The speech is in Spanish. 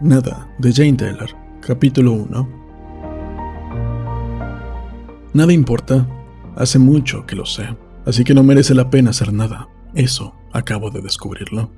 Nada, de Jane Taylor, capítulo 1. Nada importa, hace mucho que lo sé, así que no merece la pena hacer nada. Eso acabo de descubrirlo.